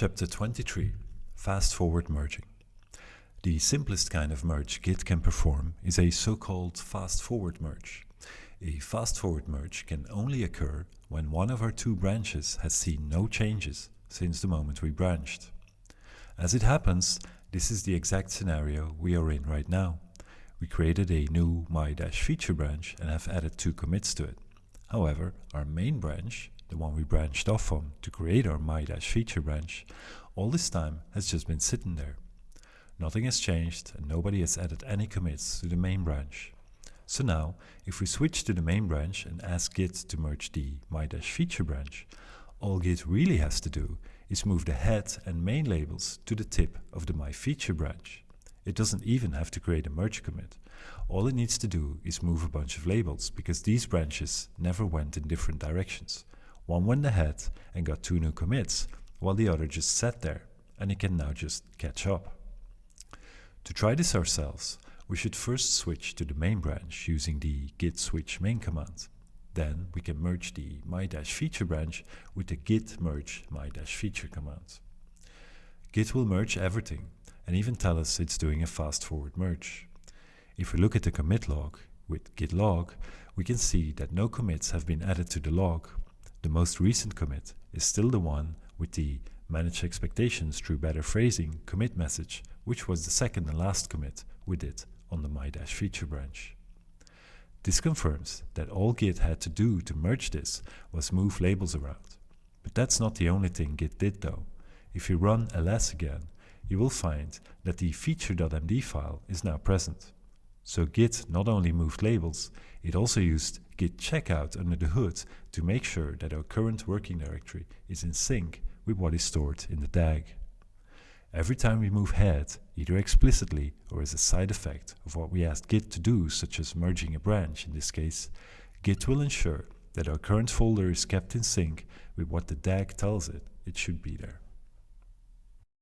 Chapter 23 Fast Forward Merging The simplest kind of merge Git can perform is a so-called fast forward merge. A fast forward merge can only occur when one of our two branches has seen no changes since the moment we branched. As it happens, this is the exact scenario we are in right now. We created a new my-feature branch and have added two commits to it. However, our main branch the one we branched off from to create our my-feature branch, all this time has just been sitting there. Nothing has changed and nobody has added any commits to the main branch. So now, if we switch to the main branch and ask Git to merge the my-feature branch, all Git really has to do is move the head and main labels to the tip of the my-feature branch. It doesn't even have to create a merge commit. All it needs to do is move a bunch of labels because these branches never went in different directions. One went ahead and got two new commits, while the other just sat there, and it can now just catch up. To try this ourselves, we should first switch to the main branch using the git switch main command. Then we can merge the my-feature branch with the git merge my-feature command. Git will merge everything and even tell us it's doing a fast forward merge. If we look at the commit log with git log, we can see that no commits have been added to the log the most recent commit is still the one with the manage expectations through better phrasing commit message, which was the second and last commit we did on the my-feature branch. This confirms that all Git had to do to merge this was move labels around. But that's not the only thing Git did though. If you run ls again, you will find that the feature.md file is now present. So Git not only moved labels, it also used git checkout under the hood to make sure that our current working directory is in sync with what is stored in the DAG. Every time we move head, either explicitly or as a side effect of what we asked Git to do, such as merging a branch in this case, Git will ensure that our current folder is kept in sync with what the DAG tells it it should be there.